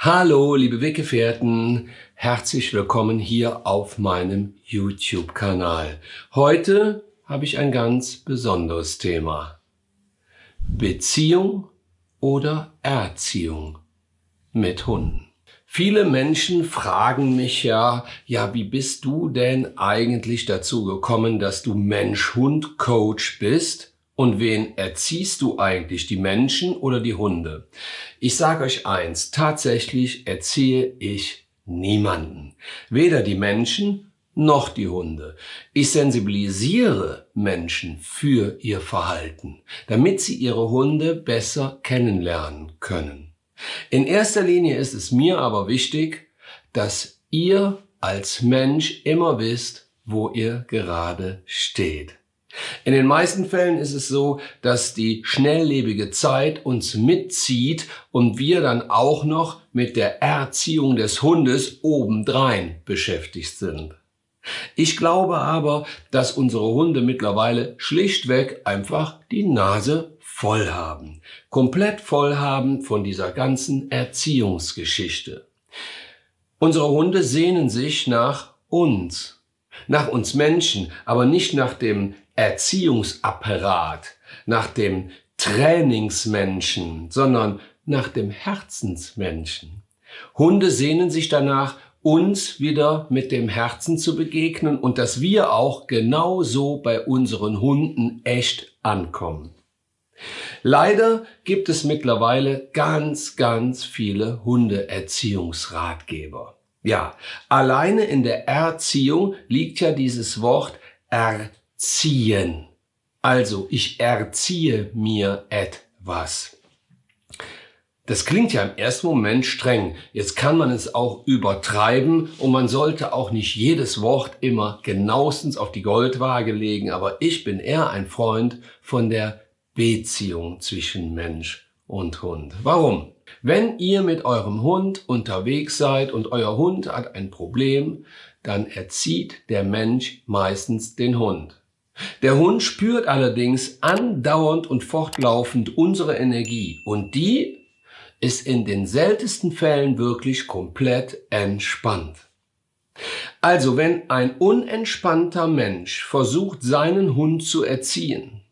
Hallo, liebe Weggefährten, herzlich willkommen hier auf meinem YouTube-Kanal. Heute habe ich ein ganz besonderes Thema. Beziehung oder Erziehung mit Hunden. Viele Menschen fragen mich ja, ja, wie bist du denn eigentlich dazu gekommen, dass du Mensch-Hund-Coach bist? Und wen erziehst du eigentlich, die Menschen oder die Hunde? Ich sage euch eins, tatsächlich erziehe ich niemanden. Weder die Menschen noch die Hunde. Ich sensibilisiere Menschen für ihr Verhalten, damit sie ihre Hunde besser kennenlernen können. In erster Linie ist es mir aber wichtig, dass ihr als Mensch immer wisst, wo ihr gerade steht. In den meisten Fällen ist es so, dass die schnelllebige Zeit uns mitzieht und wir dann auch noch mit der Erziehung des Hundes obendrein beschäftigt sind. Ich glaube aber, dass unsere Hunde mittlerweile schlichtweg einfach die Nase voll haben. Komplett voll haben von dieser ganzen Erziehungsgeschichte. Unsere Hunde sehnen sich nach uns, nach uns Menschen, aber nicht nach dem Erziehungsapparat, nach dem Trainingsmenschen, sondern nach dem Herzensmenschen. Hunde sehnen sich danach, uns wieder mit dem Herzen zu begegnen und dass wir auch genauso bei unseren Hunden echt ankommen. Leider gibt es mittlerweile ganz, ganz viele Hundeerziehungsratgeber. Ja, alleine in der Erziehung liegt ja dieses Wort Erziehung ziehen. Also ich erziehe mir etwas. Das klingt ja im ersten Moment streng. Jetzt kann man es auch übertreiben und man sollte auch nicht jedes Wort immer genauestens auf die Goldwaage legen. Aber ich bin eher ein Freund von der Beziehung zwischen Mensch und Hund. Warum? Wenn ihr mit eurem Hund unterwegs seid und euer Hund hat ein Problem, dann erzieht der Mensch meistens den Hund. Der Hund spürt allerdings andauernd und fortlaufend unsere Energie und die ist in den seltensten Fällen wirklich komplett entspannt. Also wenn ein unentspannter Mensch versucht, seinen Hund zu erziehen,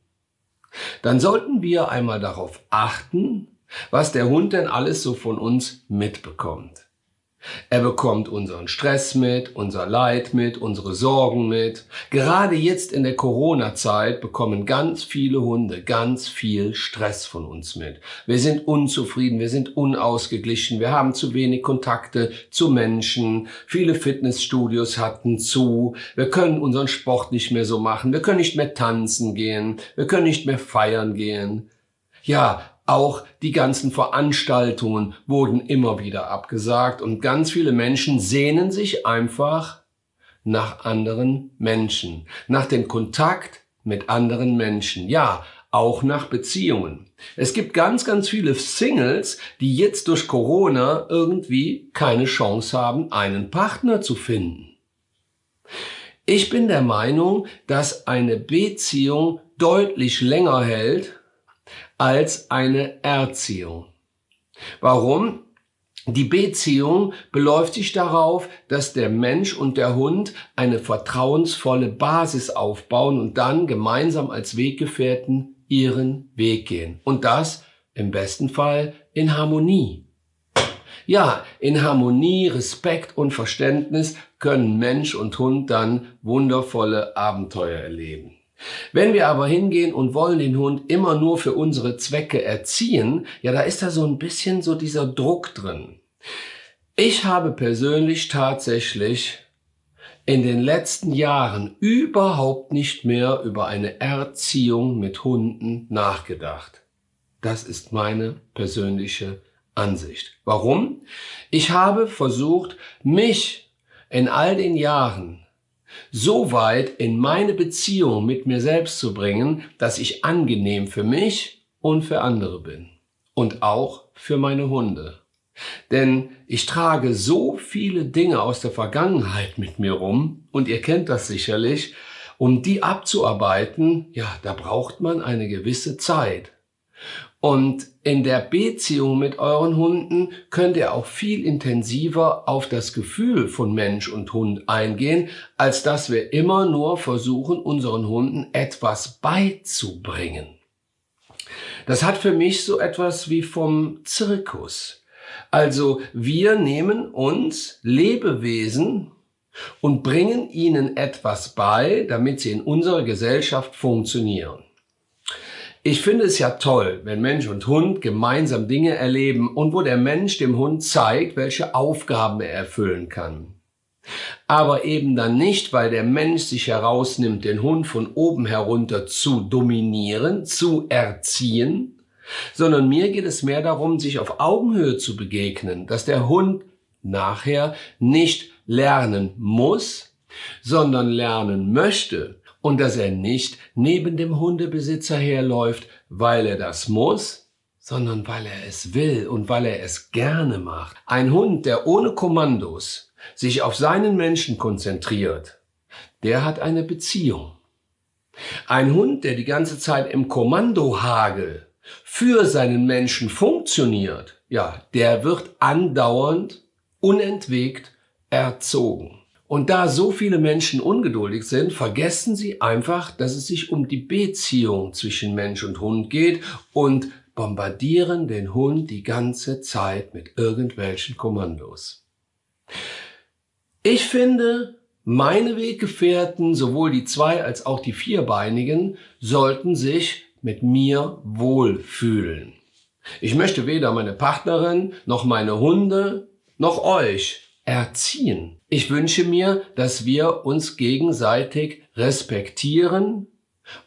dann sollten wir einmal darauf achten, was der Hund denn alles so von uns mitbekommt. Er bekommt unseren Stress mit, unser Leid mit, unsere Sorgen mit. Gerade jetzt in der Corona-Zeit bekommen ganz viele Hunde ganz viel Stress von uns mit. Wir sind unzufrieden, wir sind unausgeglichen, wir haben zu wenig Kontakte zu Menschen. Viele Fitnessstudios hatten zu. Wir können unseren Sport nicht mehr so machen. Wir können nicht mehr tanzen gehen. Wir können nicht mehr feiern gehen. Ja, auch die ganzen Veranstaltungen wurden immer wieder abgesagt und ganz viele Menschen sehnen sich einfach nach anderen Menschen, nach dem Kontakt mit anderen Menschen. Ja, auch nach Beziehungen. Es gibt ganz, ganz viele Singles, die jetzt durch Corona irgendwie keine Chance haben, einen Partner zu finden. Ich bin der Meinung, dass eine Beziehung deutlich länger hält als eine Erziehung. Warum? Die Beziehung beläuft sich darauf, dass der Mensch und der Hund eine vertrauensvolle Basis aufbauen und dann gemeinsam als Weggefährten ihren Weg gehen. Und das im besten Fall in Harmonie. Ja, in Harmonie, Respekt und Verständnis können Mensch und Hund dann wundervolle Abenteuer erleben. Wenn wir aber hingehen und wollen den Hund immer nur für unsere Zwecke erziehen, ja, da ist da so ein bisschen so dieser Druck drin. Ich habe persönlich tatsächlich in den letzten Jahren überhaupt nicht mehr über eine Erziehung mit Hunden nachgedacht. Das ist meine persönliche Ansicht. Warum? Ich habe versucht, mich in all den Jahren so weit in meine Beziehung mit mir selbst zu bringen, dass ich angenehm für mich und für andere bin. Und auch für meine Hunde. Denn ich trage so viele Dinge aus der Vergangenheit mit mir rum, und ihr kennt das sicherlich, um die abzuarbeiten, ja, da braucht man eine gewisse Zeit. Und in der Beziehung mit euren Hunden könnt ihr auch viel intensiver auf das Gefühl von Mensch und Hund eingehen, als dass wir immer nur versuchen, unseren Hunden etwas beizubringen. Das hat für mich so etwas wie vom Zirkus. Also wir nehmen uns Lebewesen und bringen ihnen etwas bei, damit sie in unserer Gesellschaft funktionieren. Ich finde es ja toll, wenn Mensch und Hund gemeinsam Dinge erleben und wo der Mensch dem Hund zeigt, welche Aufgaben er erfüllen kann. Aber eben dann nicht, weil der Mensch sich herausnimmt, den Hund von oben herunter zu dominieren, zu erziehen, sondern mir geht es mehr darum, sich auf Augenhöhe zu begegnen, dass der Hund nachher nicht lernen muss, sondern lernen möchte und dass er nicht neben dem Hundebesitzer herläuft, weil er das muss, sondern weil er es will und weil er es gerne macht. Ein Hund, der ohne Kommandos sich auf seinen Menschen konzentriert, der hat eine Beziehung. Ein Hund, der die ganze Zeit im Kommandohagel für seinen Menschen funktioniert, ja, der wird andauernd, unentwegt erzogen. Und da so viele Menschen ungeduldig sind, vergessen sie einfach, dass es sich um die Beziehung zwischen Mensch und Hund geht und bombardieren den Hund die ganze Zeit mit irgendwelchen Kommandos. Ich finde, meine Weggefährten, sowohl die zwei als auch die vierbeinigen, sollten sich mit mir wohlfühlen. Ich möchte weder meine Partnerin noch meine Hunde noch euch erziehen. Ich wünsche mir, dass wir uns gegenseitig respektieren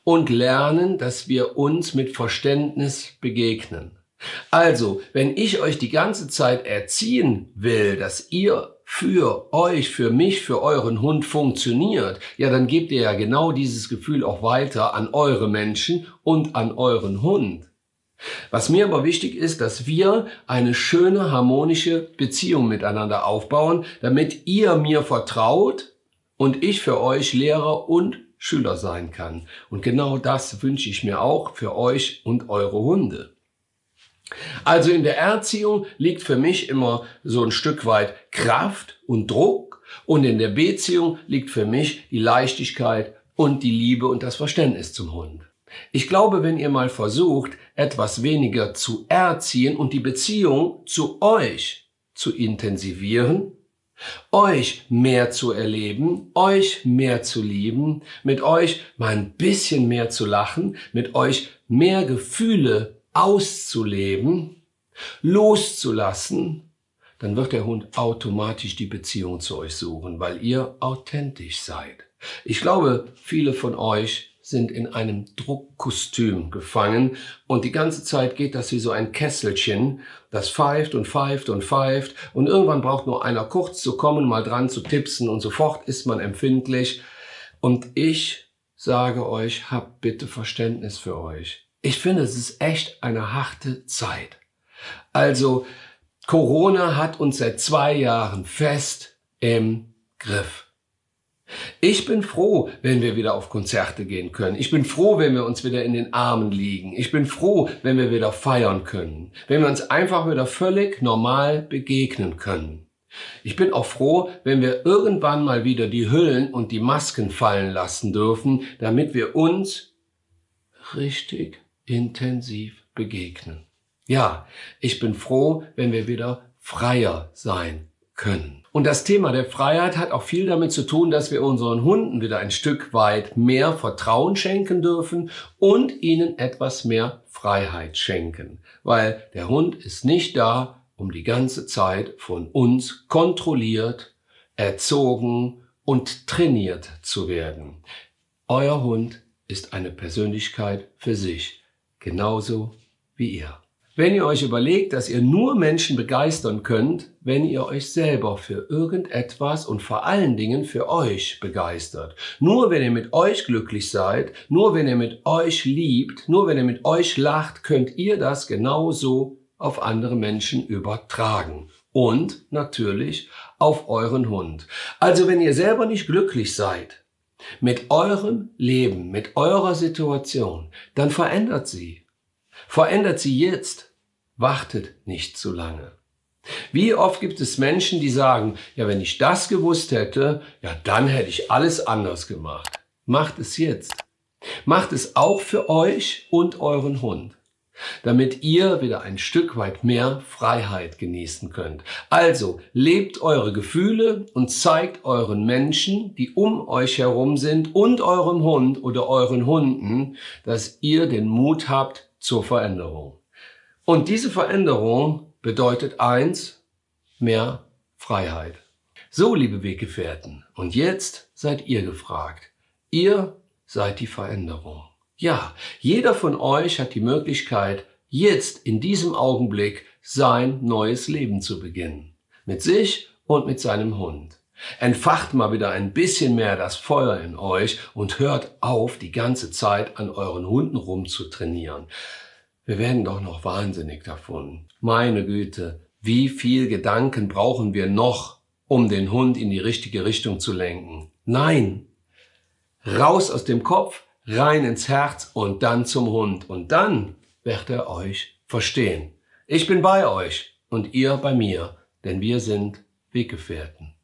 und lernen, dass wir uns mit Verständnis begegnen. Also, wenn ich euch die ganze Zeit erziehen will, dass ihr für euch, für mich, für euren Hund funktioniert, ja, dann gebt ihr ja genau dieses Gefühl auch weiter an eure Menschen und an euren Hund. Was mir aber wichtig ist, dass wir eine schöne, harmonische Beziehung miteinander aufbauen, damit ihr mir vertraut und ich für euch Lehrer und Schüler sein kann. Und genau das wünsche ich mir auch für euch und eure Hunde. Also in der Erziehung liegt für mich immer so ein Stück weit Kraft und Druck und in der Beziehung liegt für mich die Leichtigkeit und die Liebe und das Verständnis zum Hund. Ich glaube, wenn ihr mal versucht, etwas weniger zu erziehen und die Beziehung zu euch zu intensivieren, euch mehr zu erleben, euch mehr zu lieben, mit euch mal ein bisschen mehr zu lachen, mit euch mehr Gefühle auszuleben, loszulassen, dann wird der Hund automatisch die Beziehung zu euch suchen, weil ihr authentisch seid. Ich glaube, viele von euch sind in einem Druckkostüm gefangen und die ganze Zeit geht das wie so ein Kesselchen, das pfeift und pfeift und pfeift und irgendwann braucht nur einer kurz zu kommen, mal dran zu tipsen und sofort ist man empfindlich. Und ich sage euch, habt bitte Verständnis für euch. Ich finde, es ist echt eine harte Zeit. Also, Corona hat uns seit zwei Jahren fest im Griff. Ich bin froh, wenn wir wieder auf Konzerte gehen können. Ich bin froh, wenn wir uns wieder in den Armen liegen. Ich bin froh, wenn wir wieder feiern können. Wenn wir uns einfach wieder völlig normal begegnen können. Ich bin auch froh, wenn wir irgendwann mal wieder die Hüllen und die Masken fallen lassen dürfen, damit wir uns richtig intensiv begegnen. Ja, ich bin froh, wenn wir wieder freier sein können. Und das Thema der Freiheit hat auch viel damit zu tun, dass wir unseren Hunden wieder ein Stück weit mehr Vertrauen schenken dürfen und ihnen etwas mehr Freiheit schenken. Weil der Hund ist nicht da, um die ganze Zeit von uns kontrolliert, erzogen und trainiert zu werden. Euer Hund ist eine Persönlichkeit für sich, genauso wie ihr. Wenn ihr euch überlegt, dass ihr nur Menschen begeistern könnt, wenn ihr euch selber für irgendetwas und vor allen Dingen für euch begeistert. Nur wenn ihr mit euch glücklich seid, nur wenn ihr mit euch liebt, nur wenn ihr mit euch lacht, könnt ihr das genauso auf andere Menschen übertragen. Und natürlich auf euren Hund. Also wenn ihr selber nicht glücklich seid mit eurem Leben, mit eurer Situation, dann verändert sie. Verändert sie jetzt wartet nicht zu lange. Wie oft gibt es Menschen, die sagen, ja, wenn ich das gewusst hätte, ja, dann hätte ich alles anders gemacht. Macht es jetzt. Macht es auch für euch und euren Hund, damit ihr wieder ein Stück weit mehr Freiheit genießen könnt. Also lebt eure Gefühle und zeigt euren Menschen, die um euch herum sind und eurem Hund oder euren Hunden, dass ihr den Mut habt zur Veränderung. Und diese Veränderung bedeutet eins, mehr Freiheit. So, liebe Weggefährten, und jetzt seid ihr gefragt. Ihr seid die Veränderung. Ja, jeder von euch hat die Möglichkeit, jetzt in diesem Augenblick sein neues Leben zu beginnen. Mit sich und mit seinem Hund. Entfacht mal wieder ein bisschen mehr das Feuer in euch und hört auf, die ganze Zeit an euren Hunden rumzutrainieren. Wir werden doch noch wahnsinnig davon. Meine Güte, wie viel Gedanken brauchen wir noch, um den Hund in die richtige Richtung zu lenken? Nein! Raus aus dem Kopf, rein ins Herz und dann zum Hund. Und dann wird er euch verstehen. Ich bin bei euch und ihr bei mir, denn wir sind Weggefährten.